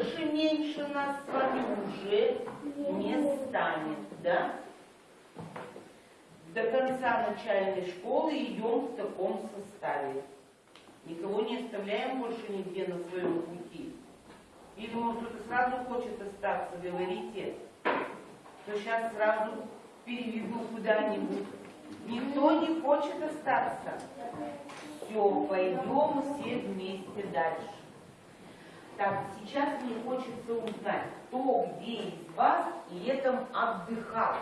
больше, меньше нас с вами уже не станет, да? До конца начальной школы идем в таком составе. Никого не оставляем больше нигде на своем пути. Или, может, кто-то сразу хочет остаться, говорите, то сейчас сразу переведу куда-нибудь. Никто не хочет остаться. Все, пойдем все вместе дальше. Так, сейчас мне хочется узнать, кто где из вас летом отдыхал.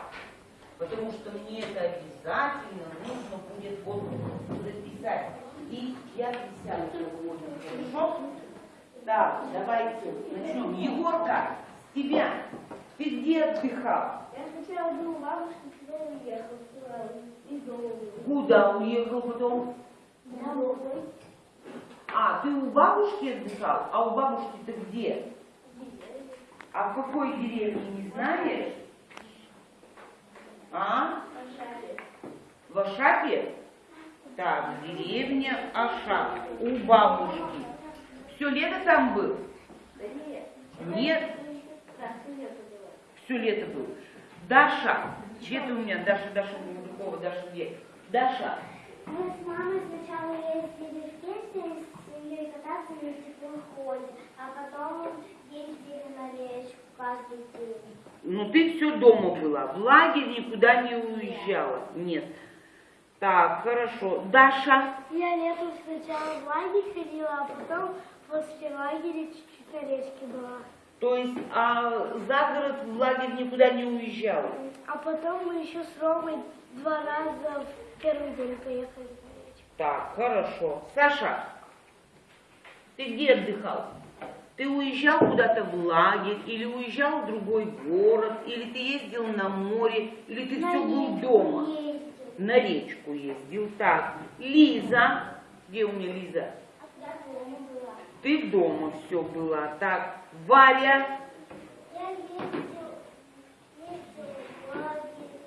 Потому что мне это обязательно нужно будет вот записать. И я присяду сегодня, хорошо? Так, давайте начнем. Егорка, тебя. Ты где отдыхал? Я сначала был у бабушки, потом уехал из дома. Куда уехал потом? Домой. А, ты у бабушки отдыхал? А у бабушки ты где? А в какой деревне, не знаешь? А? В Ашапе? Так, деревня Ашап. У бабушки. Все лето там был? Нет. Все лето был. Даша, где ты у меня? Даша, Даша Мужикова, Даша где? Даша, Мы с мамой сначала ездили в песни с семьей кататься на теплом ходе, а потом ездили на речку каждый день. ну ты все дома была, в лагерь никуда не уезжала. Нет. Так, хорошо. Даша, Я летом сначала в лагерь ходила, а потом после лагеря чуть-чуть на речке была. то есть а за город в лагерь никуда не уезжала? А потом мы еще с Ромой два раза в первый день поехали на речку. Так, хорошо. Саша, ты где отдыхал? Ты уезжал куда-то в лагерь, или уезжал в другой город, или ты ездил на море, или ты все был дома? Ездил. На речку ездил. Так, Лиза, где у меня Лиза? А дома. Ты дома все была. Так, Варя, Я ездил в лагерь,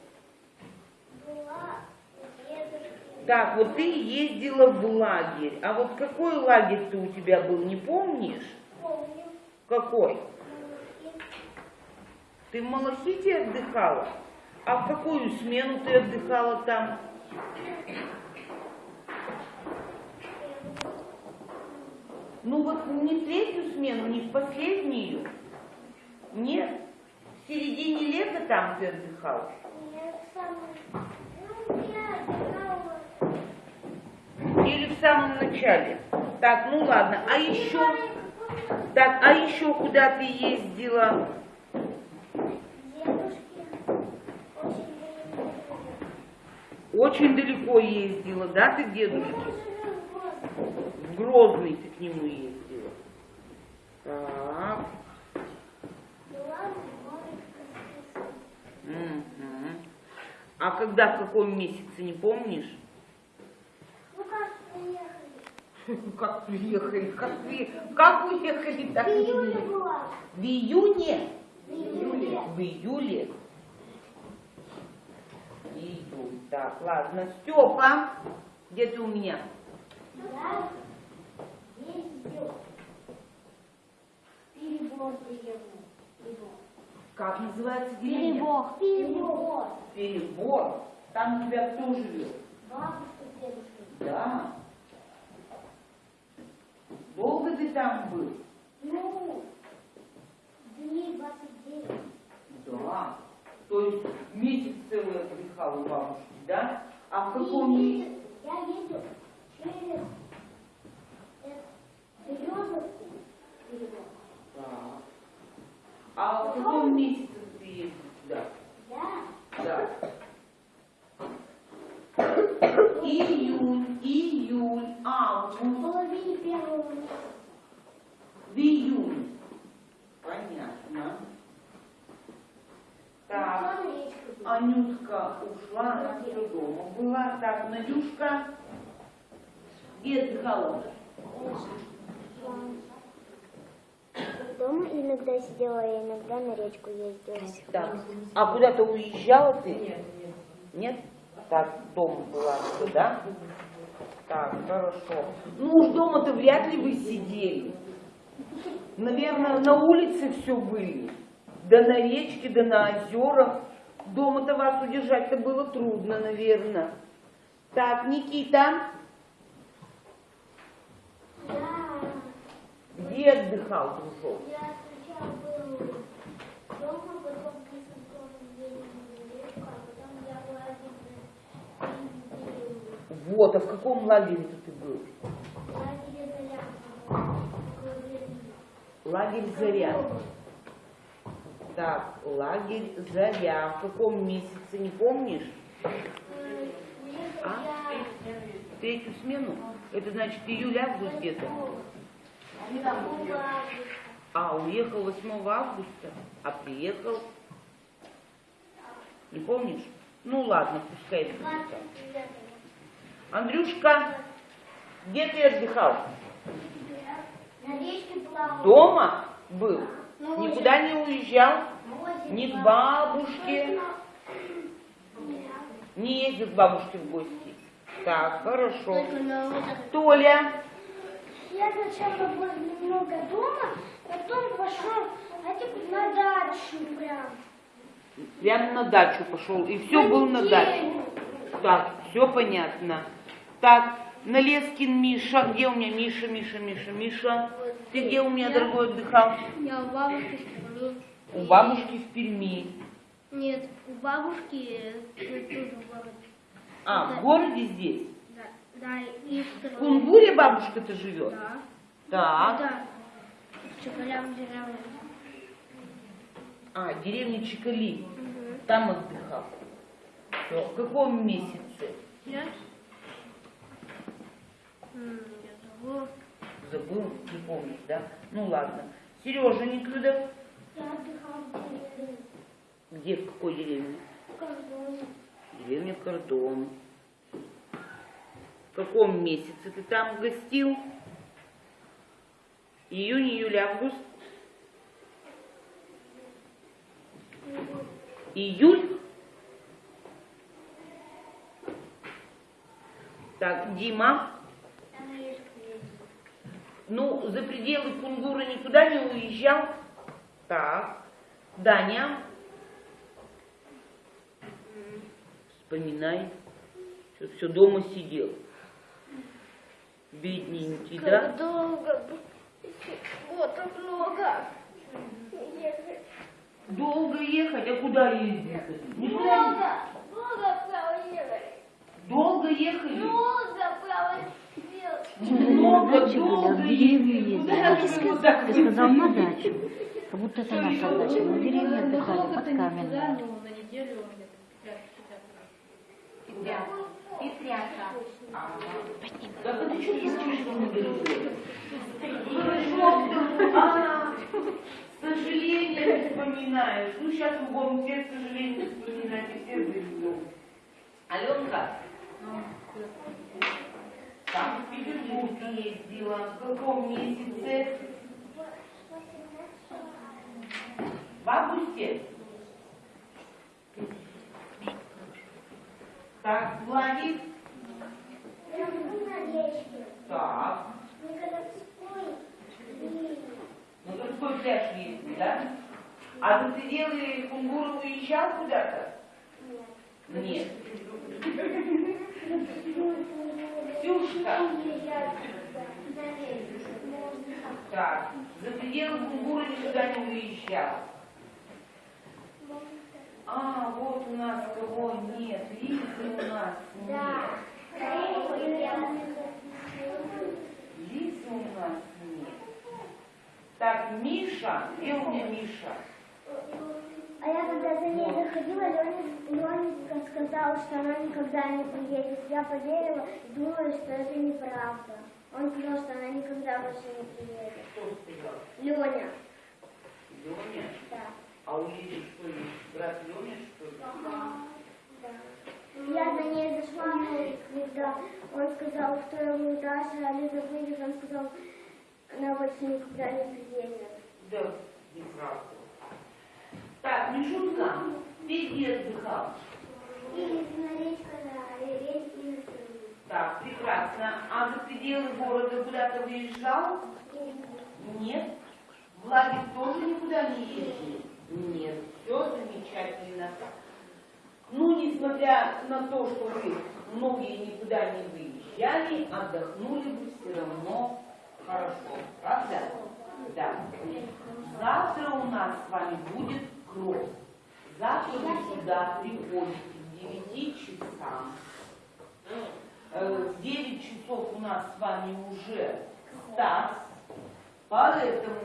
была у дедушки. Так, вот ты ездила в лагерь. А вот какой лагерь ты у тебя был, не помнишь? Помню, Какой? ну, Ты в Малахите отдыхала? А в какую смену ты отдыхала там? Ну вот не в третью смену, не в последнюю. Нет? В середине лета там ты отдыхала? я сам, ну, я отдыхала. Или в самом начале? Так, ну ладно. А еще, так, а еще куда ты ездила? Очень далеко. Ездила, да, ты дедушке? В Грозный ты к нему ездила. Так. А когда, в каком месяце, не помнишь? Ну как приехали? Как приехали? Как, при... как уехали, так В и приехали. В июне? В июле. В июле? Июль. Так, ладно. Степа, где ты у меня? Ездил. Перебор приехал. Как называется деревня? Перебор. Перебор. Перебор. Там у тебя кто живет? Бабушка, дедушка. Да. Долго ты там был? Ну, дней 29. Да. То есть месяц целый отдыхал у бабушки, да? А в каком месяце? Я ездил через. Перебор. Так. А в каком месяце ты ездил туда? Да. Да. Июнь, июль, В август, половине первого месяца. В июнь. Понятно. Так. Анютка ушла, она все дома была. Так, Надюшка, где отдыхала? Дома иногда сидела, а иногда на речку ездила. Так, а куда-то уезжала ты? Нет. Нет? Так, дома была, да? Так, хорошо. Ну уж дома-то вряд ли вы сидели. Наверное, на улице все были. Да на речке, да на озерах. Дома-то вас удержать-то было трудно, наверное. Так, Никита, Да. где отдыхал, дружок? Я сначала был дома, потом а потом я была в Вот, а в каком лагере ты был? лагере Заря. Лагерь Заря. Так, лагерь Заря. В каком месяце, не помнишь? А? Третью смену? Это значит июль-август где-то? А, уехал 8 августа, а приехал? Не помнишь? Ну ладно, пускай это будет так. Андрюшка, где ты отдыхал? Дома был? Никуда не уезжал? Ни к бабушке? Не ездил к бабушке в гости? Так, хорошо. Толя, Я сначала был немного дома, потом пошел а типа, на дачу прям. прямо на дачу пошел, и все был на даче. Так, все понятно. Так, Налескин Миша. Где у меня Миша, Миша, Миша, Миша? Ты где у меня, дорогой, отдыхал? Я у бабушки в Перми. У бабушки в Перми. Нет, у бабушки э, тоже в городе. А, в городе здесь? Да, да и В. Кунгуре бабушка-то живет? Да. Так. Да. В Чекалям деревне. А, деревня Чекали. Угу. Там отдыхал. Всё. В каком месяце? Я? Я забыла. Забыл, не помнишь, да? Ну ладно. Сережа Никудов. Я отдыхал в деревне. Где, в какой деревне? В Кордоне. Деревня Кордон. В каком месяце ты там гостил? Июнь, июль, август? Июль? Так, Дима, Я на речку ездил. Ну, за пределы Кунгура никуда не уезжал? Так, Даня? Вспоминай, что все дома сидел. Бедненький, да? Как долго. Вот так много. Долго ехать, а куда ездить? Никуда не- Много проехали. Долго ехали? Много проехали. Много, в долго так Ты сказал на дачу. Как будто это наша дача. Мы в деревне отдыхали под. Ну, на неделю где-то, Да что кричишь, что не. А, сожаление вспоминаешь. Ну, сейчас мы будем все сожаления вспоминать и все заведем. Аленка, там в Петербург ездила. В каком месяце? В августе? Так, Владик. Я был на речке. Так. И Ну, городской пляж есть, да? А за пределы Кунгура уезжал куда-то? Нет. Ксюшка. Так, за пределы Кунгура никуда не уезжал. А, вот у нас кого нет. Лизы у нас Да. нет. Лизы у нас нет. Так, Миша. Где у меня Миша? А я когда за ней заходила, Ленечка сказала, что она никогда не приедет. Я поверила и думала, что это неправда. Он сказал, что она никогда больше не приедет. Кто сказал? Леня. Леня? Да. А у Лизы что ли? Брат Леня, что ли? Я за ней зашла, когда он сказал второму этаже, а Лиза выйдет, он сказал, она больше никогда не приедет. Да, неправда. Так, Мишутка, ты где отдыхал? Так, прекрасно. А за пределы города куда-то выезжал? Нет? В лагерь тоже никуда не ездили? Нет, все замечательно. Ну, несмотря на то, что вы многие никуда не выезжали, отдохнули вы все равно хорошо. Правда? Да. Завтра у нас с вами будет кросс. Завтра вы сюда приходите к 9 часам. Э, В 9 часов у нас с вами уже старт, поэтому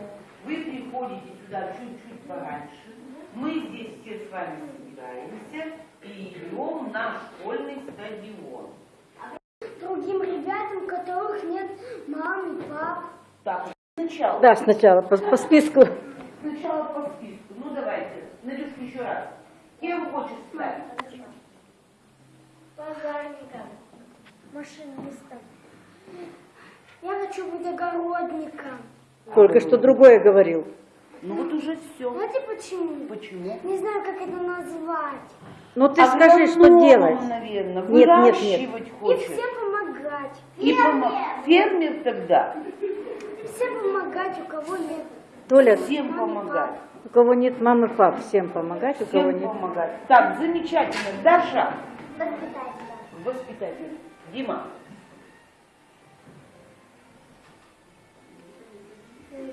вы приходите сюда чуть-чуть пораньше. Мы здесь все с вами собираемся и идем на школьный стадион. Другим ребятам, у которых нет мамы, пап. Так, сначала. Да, сначала по, по списку. Сначала по списку. Еще раз. Кем хочешь стать? Пожарником. Машинистом. Я хочу быть огородником. Только что другое говорил. Ну вот уже все. Знаете почему? Почему? Не знаю, как это назвать. Ну ты скажи, что делать. наверное, Нет, нет, нет. выращивать И хочешь. всем помогать. И помо- Фермер тогда. Всем помогать, у кого нет. Толя, Всем помогать. У кого нет мамы, пап, всем помогать, у кого нет. помогать. Так, замечательно. Даша, Воспитателя. воспитатель. Дима.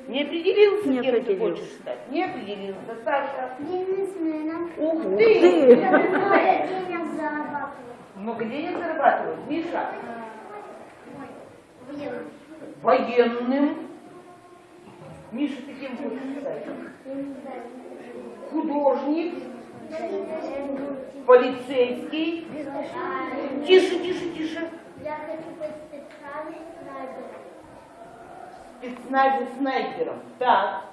Не определился, Не кем ты хочешь стать? Не определился. Саша. Бизнесменом. Ух Ты. ты! Много денег зарабатывать. Много денег зарабатывать. Миша. Военным. Военным. Миша, ты кем хочешь стать? Я. Художник. Я Полицейский. Тише, тише, тише. хочу быть специальным снайпером. Спецназе снайпером. Так. Я.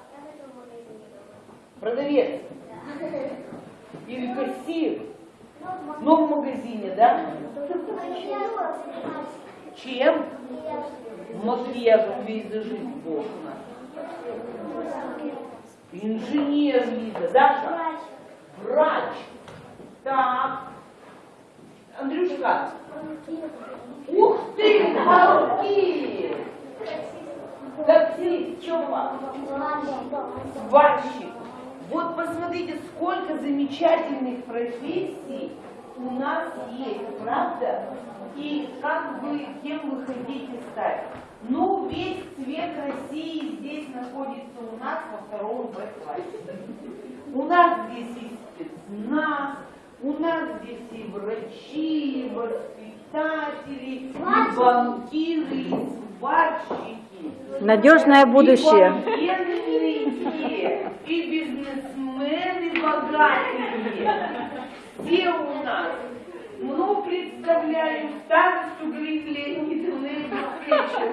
Продавец. Или кассир. Но в магазине, да? Чем? Макияжем визажист Бог у нас. Инженер Лиза. Даша? Врач. Так. Андрюшка. Ух ты, балки! Таксист, Чома. Сварщик. Вот посмотрите, сколько замечательных профессий у нас есть, правда? И как вы, кем вы хотите стать? Ну, весь цвет России здесь находится у нас во втором Б классе. У нас здесь и спецназ, у нас здесь и врачи, и воспитатели, и банкиры, и сварщики. Надежное будущее. И и бизнесмены богатые. Все у нас. Ну, представляю, старосту Григория Леонидовну Встречу.